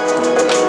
Música